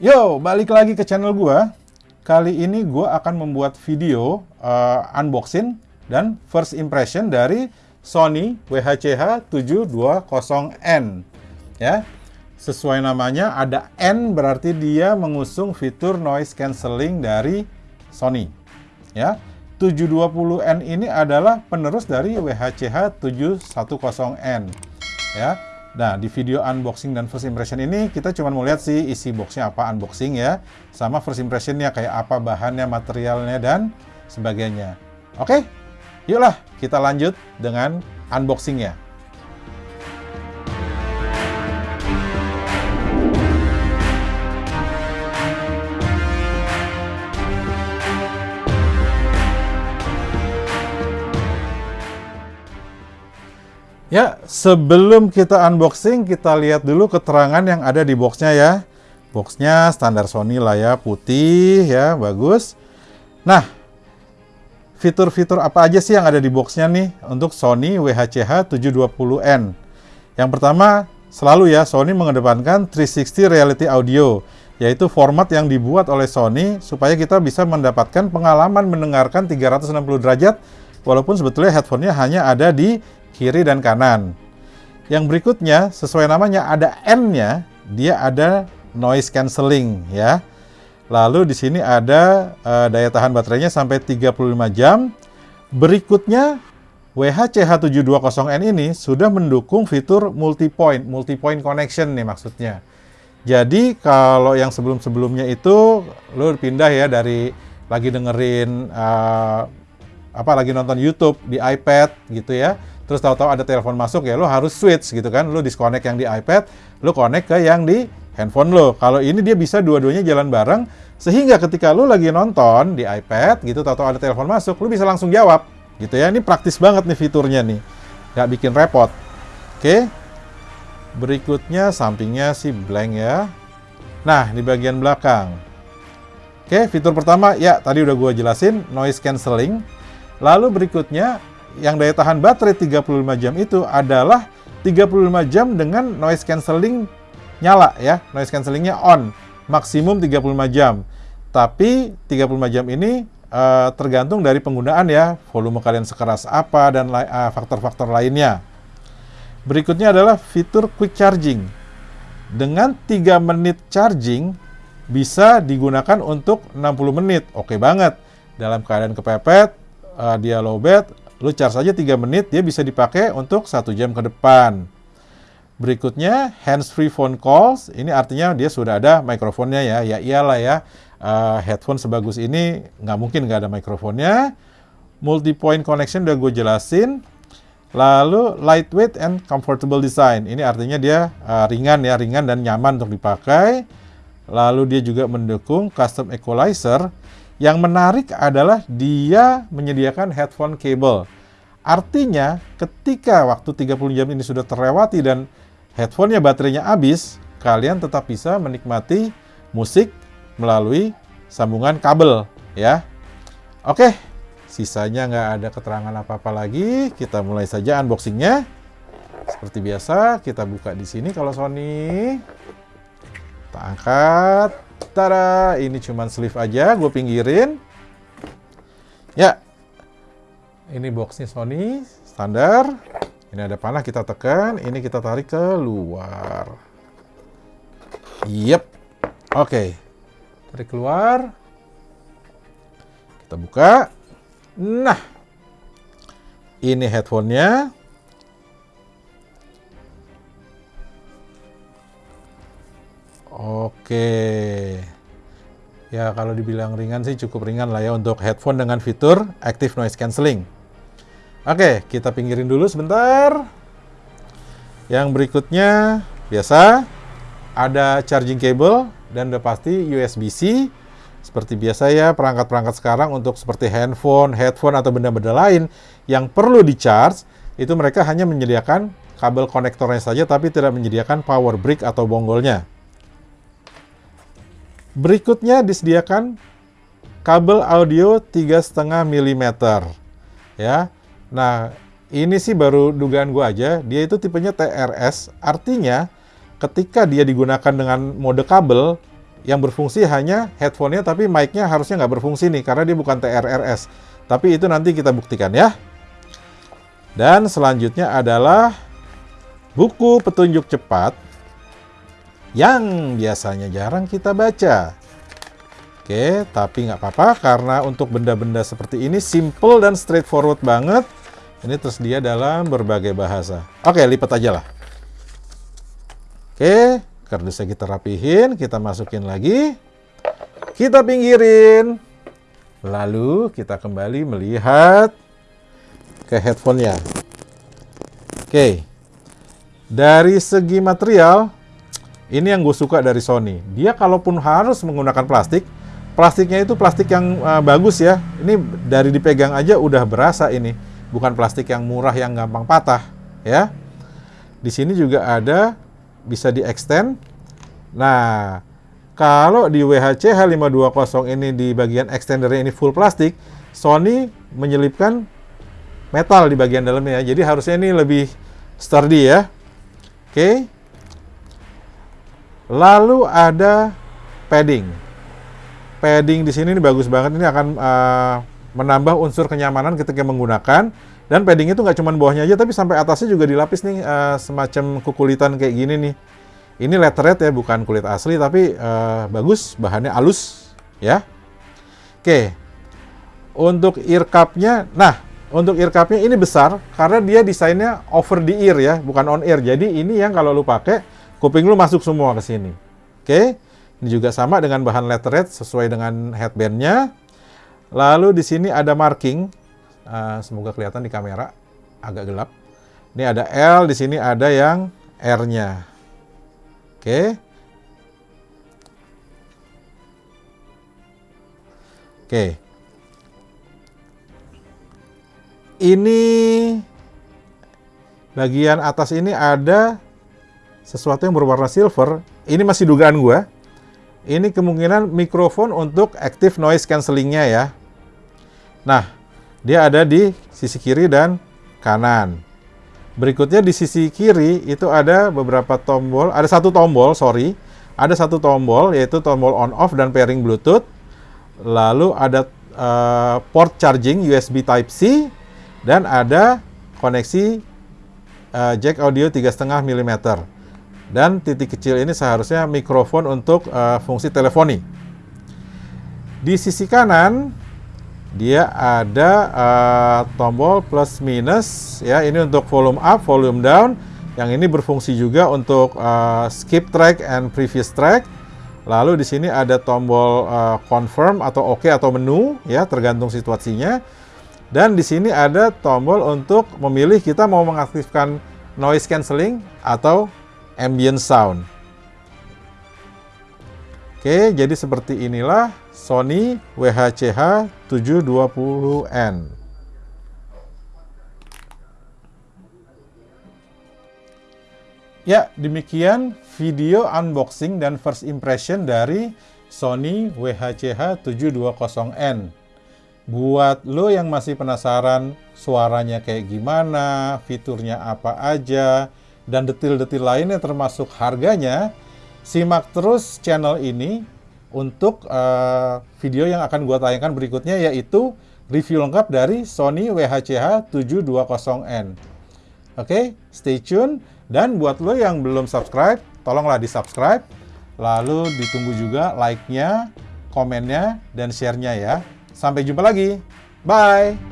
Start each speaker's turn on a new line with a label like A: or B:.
A: Yo, balik lagi ke channel gua. Kali ini gua akan membuat video uh, unboxing dan first impression dari Sony WHCH 720N. Ya. Sesuai namanya ada N berarti dia mengusung fitur noise cancelling dari Sony. Ya. 720N ini adalah penerus dari WHCH 710N. Ya. Nah, di video unboxing dan first impression ini kita cuma mau lihat sih isi boxnya apa unboxing ya, sama first impressionnya kayak apa bahannya, materialnya dan sebagainya. Oke, yuklah kita lanjut dengan unboxingnya. Ya, sebelum kita unboxing, kita lihat dulu keterangan yang ada di boxnya ya. Boxnya standar Sony lah ya, putih ya, bagus. Nah, fitur-fitur apa aja sih yang ada di boxnya nih untuk Sony WHCH 720N? Yang pertama, selalu ya, Sony mengedepankan 360 Reality Audio, yaitu format yang dibuat oleh Sony supaya kita bisa mendapatkan pengalaman mendengarkan 360 derajat, walaupun sebetulnya headphone-nya hanya ada di kiri dan kanan. Yang berikutnya, sesuai namanya ada N-nya, dia ada noise cancelling ya. Lalu di sini ada uh, daya tahan baterainya sampai 35 jam. Berikutnya WHCH720N ini sudah mendukung fitur multi-point, multi-point connection nih maksudnya. Jadi kalau yang sebelum-sebelumnya itu lo pindah ya dari lagi dengerin uh, apa lagi nonton YouTube di iPad gitu ya terus tahu-tahu ada telepon masuk ya lo harus switch gitu kan. Lo disconnect yang di iPad lo connect ke yang di handphone lo kalau ini dia bisa dua-duanya jalan bareng sehingga ketika lo lagi nonton di iPad gitu tahu-tahu ada telepon masuk lo bisa langsung jawab gitu ya. Ini praktis banget nih fiturnya nih. Nggak bikin repot. Oke berikutnya sampingnya sih blank ya. Nah di bagian belakang. Oke fitur pertama ya tadi udah gue jelasin noise cancelling. Lalu berikutnya yang daya tahan baterai 35 jam itu adalah 35 jam dengan noise cancelling nyala ya, noise cancellingnya on, maksimum 35 jam. Tapi 35 jam ini uh, tergantung dari penggunaan ya, volume kalian sekeras apa dan eh, faktor-faktor uh, lainnya. Berikutnya adalah fitur quick charging. Dengan 3 menit charging bisa digunakan untuk 60 menit. Oke banget. Dalam keadaan kepepet, uh, dia low bed, Lu charge aja 3 menit, dia bisa dipakai untuk satu jam ke depan. Berikutnya, hands-free phone calls. Ini artinya dia sudah ada mikrofonnya ya. Ya iyalah ya, uh, headphone sebagus ini nggak mungkin nggak ada mikrofonnya. Multi-point connection udah gue jelasin. Lalu lightweight and comfortable design. Ini artinya dia uh, ringan ya, ringan dan nyaman untuk dipakai. Lalu dia juga mendukung custom equalizer yang menarik adalah dia menyediakan headphone cable. Artinya, ketika waktu 30 jam ini sudah terlewati dan headphone-nya baterainya habis, kalian tetap bisa menikmati musik melalui sambungan kabel ya. Oke, sisanya nggak ada keterangan apa-apa lagi. Kita mulai saja unboxingnya. Seperti biasa, kita buka di sini kalau Sony. Kita angkat. Tara, ini cuman sleeve aja, gue pinggirin. Ya, ini boxnya Sony, standar. Ini ada panah, kita tekan, ini kita tarik ke luar. Yep, oke. Okay. Tarik keluar. Kita buka. Nah, ini headphone-nya. Ya, kalau dibilang ringan sih cukup ringan lah ya untuk headphone dengan fitur Active Noise Cancelling. Oke, kita pinggirin dulu sebentar. Yang berikutnya, biasa, ada charging cable dan udah pasti USB-C. Seperti biasa ya, perangkat-perangkat sekarang untuk seperti handphone, headphone, atau benda-benda lain yang perlu di-charge, itu mereka hanya menyediakan kabel konektornya saja, tapi tidak menyediakan power brick atau bonggolnya. Berikutnya disediakan kabel audio 3,5 mm. Ya. Nah, ini sih baru dugaan gua aja. Dia itu tipenya TRS, artinya ketika dia digunakan dengan mode kabel, yang berfungsi hanya headphone-nya, tapi mic-nya harusnya nggak berfungsi nih, karena dia bukan TRRS. Tapi itu nanti kita buktikan ya. Dan selanjutnya adalah buku petunjuk cepat yang biasanya jarang kita baca. Oke, tapi nggak apa-apa karena untuk benda-benda seperti ini simple dan straightforward banget. Ini tersedia dalam berbagai bahasa. Oke, lipat aja lah. Oke, kardusnya kita rapihin, kita masukin lagi. Kita pinggirin. Lalu kita kembali melihat ke headphone-nya. Oke, dari segi material, ini yang gue suka dari Sony. Dia kalaupun harus menggunakan plastik, plastiknya itu plastik yang uh, bagus ya. Ini dari dipegang aja udah berasa ini, bukan plastik yang murah yang gampang patah, ya. Di sini juga ada bisa di extend. Nah, kalau di WHC H520 ini di bagian extendernya ini full plastik, Sony menyelipkan metal di bagian dalamnya. Jadi harusnya ini lebih sturdy ya. Oke. Lalu ada padding. Padding di sini ini bagus banget. Ini akan uh, menambah unsur kenyamanan ketika menggunakan. Dan padding itu nggak cuma bawahnya aja, tapi sampai atasnya juga dilapis nih uh, semacam kukulitan kayak gini nih. Ini leatherette ya, bukan kulit asli, tapi uh, bagus, bahannya halus, ya. Oke, untuk ear cup-nya, nah, untuk ear cup-nya ini besar, karena dia desainnya over the ear ya, bukan on ear. Jadi ini yang kalau lu pakai, kuping lu masuk semua ke sini. Oke, ini juga sama dengan bahan leatherette, sesuai dengan headband-nya. Lalu di sini ada marking, uh, semoga kelihatan di kamera, agak gelap. Ini ada L, di sini ada yang R-nya. Oke. Oke. Ini bagian atas ini ada sesuatu yang berwarna silver. Ini masih dugaan gue. Ini kemungkinan mikrofon untuk active noise cancellingnya ya. Nah, dia ada di sisi kiri dan kanan. Berikutnya di sisi kiri itu ada beberapa tombol, ada satu tombol, sorry, ada satu tombol yaitu tombol on off dan pairing Bluetooth. Lalu ada uh, port charging USB Type C dan ada koneksi uh, jack audio 3,5 mm. Dan titik kecil ini seharusnya mikrofon untuk uh, fungsi teleponi. Di sisi kanan dia ada uh, tombol plus minus ya ini untuk volume up, volume down. Yang ini berfungsi juga untuk uh, skip track and previous track. Lalu di sini ada tombol uh, confirm atau oke OK atau menu ya tergantung situasinya. Dan di sini ada tombol untuk memilih kita mau mengaktifkan noise cancelling atau ambient sound. Oke, jadi seperti inilah Sony WHCH 720N. Ya, demikian video unboxing dan first impression dari Sony WHCH 720N. Buat lo yang masih penasaran suaranya kayak gimana, fiturnya apa aja, dan detil-detil lainnya termasuk harganya, simak terus channel ini untuk uh, video yang akan gue tayangkan berikutnya yaitu review lengkap dari Sony WHCH 720N. Oke, okay, stay tune. Dan buat lo yang belum subscribe, tolonglah di subscribe. Lalu ditunggu juga like-nya, komennya, dan share-nya ya. Sampai jumpa lagi. Bye!